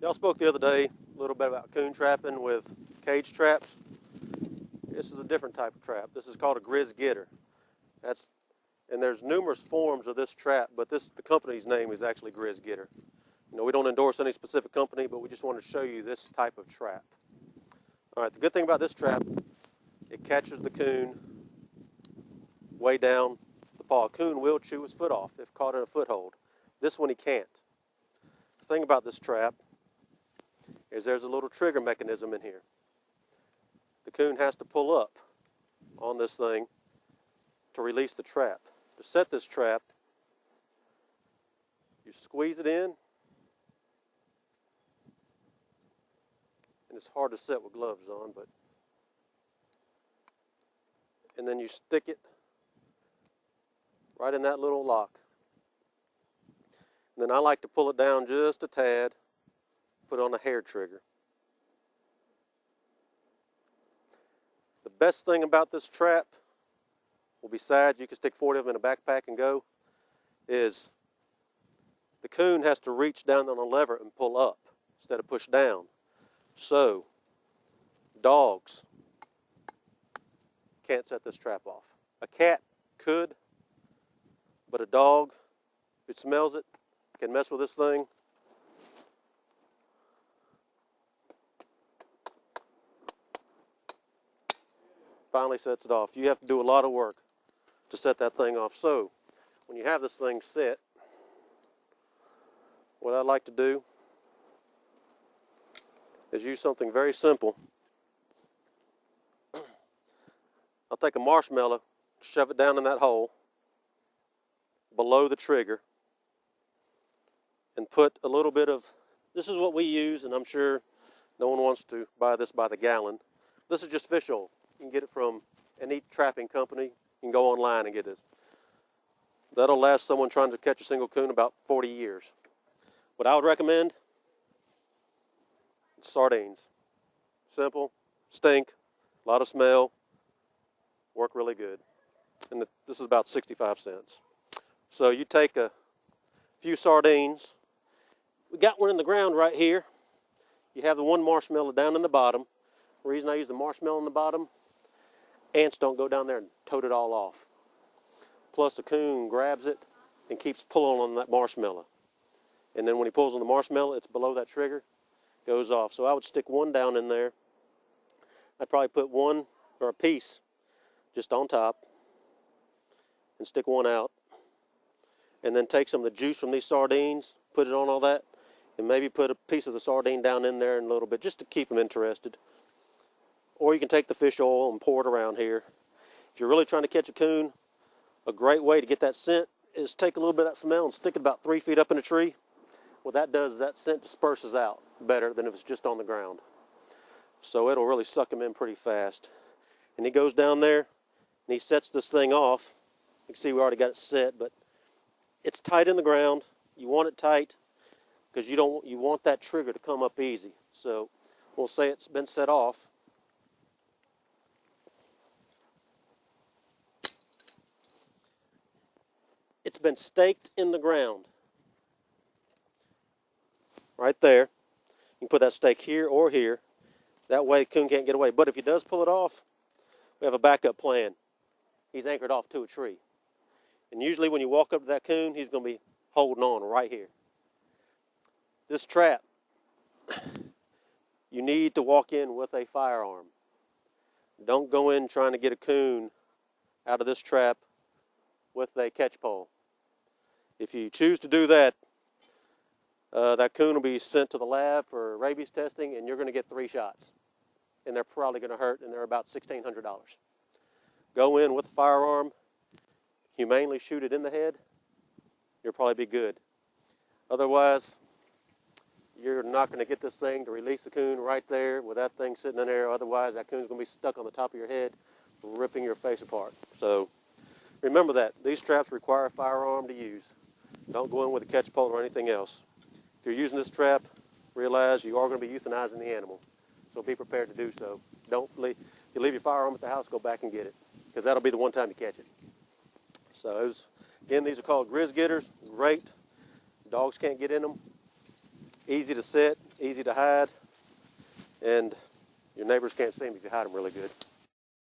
Y'all spoke the other day a little bit about coon trapping with cage traps. This is a different type of trap. This is called a Grizz Getter. That's and there's numerous forms of this trap, but this the company's name is actually Grizz Getter. You know, we don't endorse any specific company, but we just want to show you this type of trap. All right, the good thing about this trap, it catches the coon way down the paw. A coon will chew his foot off if caught in a foothold. This one he can't. The thing about this trap is there's a little trigger mechanism in here. The coon has to pull up on this thing to release the trap. To set this trap, you squeeze it in, and it's hard to set with gloves on, but and then you stick it right in that little lock. And then I like to pull it down just a tad, put on a hair trigger. The best thing about this trap, well besides you can stick 40 of them in a backpack and go, is the coon has to reach down on a lever and pull up instead of push down. So, dogs can't set this trap off. A cat could, but a dog, if it smells it, can mess with this thing. Finally sets it off. You have to do a lot of work to set that thing off. So, when you have this thing set, what I like to do is use something very simple. I'll take a marshmallow, shove it down in that hole below the trigger, and put a little bit of, this is what we use, and I'm sure no one wants to buy this by the gallon. This is just fish oil. You can get it from any trapping company. You can go online and get this. That'll last someone trying to catch a single coon about 40 years. What I would recommend sardines. Simple, stink, a lot of smell, work really good. And this is about 65 cents. So you take a few sardines. We got one in the ground right here. You have the one marshmallow down in the bottom. The reason I use the marshmallow in the bottom, ants don't go down there and tote it all off. Plus the coon grabs it and keeps pulling on that marshmallow. And then when he pulls on the marshmallow, it's below that trigger goes off. So I would stick one down in there. I'd probably put one or a piece just on top and stick one out. And then take some of the juice from these sardines, put it on all that, and maybe put a piece of the sardine down in there in a little bit just to keep them interested. Or you can take the fish oil and pour it around here. If you're really trying to catch a coon, a great way to get that scent is take a little bit of that smell and stick it about three feet up in a tree. What that does is that scent disperses out better than if it's just on the ground. So it'll really suck him in pretty fast. And he goes down there and he sets this thing off. You can see we already got it set, but it's tight in the ground. You want it tight because you don't you want that trigger to come up easy. So we'll say it's been set off. It's been staked in the ground. Right there. You can put that stake here or here. That way coon can't get away. But if he does pull it off, we have a backup plan. He's anchored off to a tree. And usually when you walk up to that coon, he's going to be holding on right here. This trap, you need to walk in with a firearm. Don't go in trying to get a coon out of this trap with a catch pole. If you choose to do that, uh, that coon will be sent to the lab for rabies testing, and you're going to get three shots. And they're probably going to hurt, and they're about $1,600. Go in with a firearm, humanely shoot it in the head, you'll probably be good. Otherwise, you're not going to get this thing to release the coon right there with that thing sitting in there. Otherwise, that coon's going to be stuck on the top of your head, ripping your face apart. So remember that. These traps require a firearm to use. Don't go in with a catch pole or anything else. If you're using this trap, realize you are going to be euthanizing the animal. So be prepared to do so. Don't leave, you leave your firearm at the house, go back and get it, because that'll be the one time you catch it. So was, again, these are called Grizz Getters. Great. Dogs can't get in them. Easy to set, easy to hide, and your neighbors can't see them if you hide them really good.